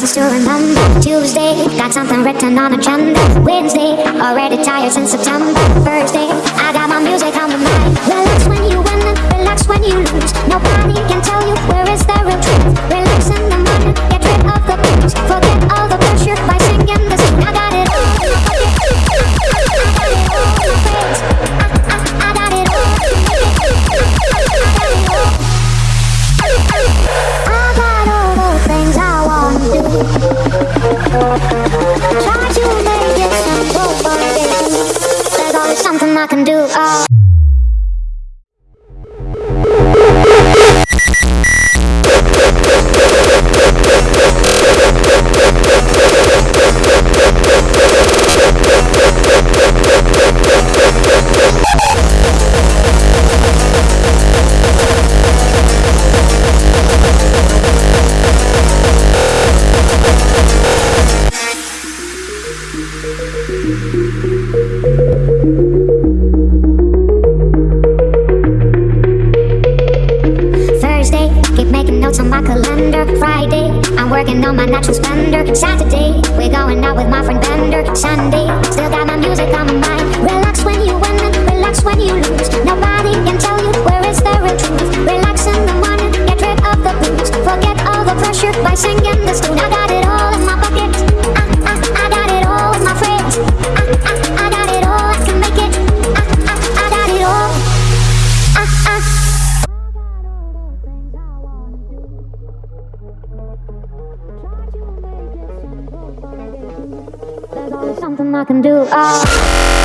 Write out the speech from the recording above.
nice to remember. Tuesday, got something written on a agenda. Wednesday, already tired since September. Thursday, I got my music Try to make it simple you. There's always something I can do. Oh. On my calendar. Friday, I'm working on my natural splendor. Saturday, we're going out with my friend Bender. Sunday, still got my music on my mind. Relax when you win and relax when you lose. Nobody can tell you where is the real truth. Relax in the morning, get rid of the blues. Forget all the pressure by singing this tune. something I can do. Oh.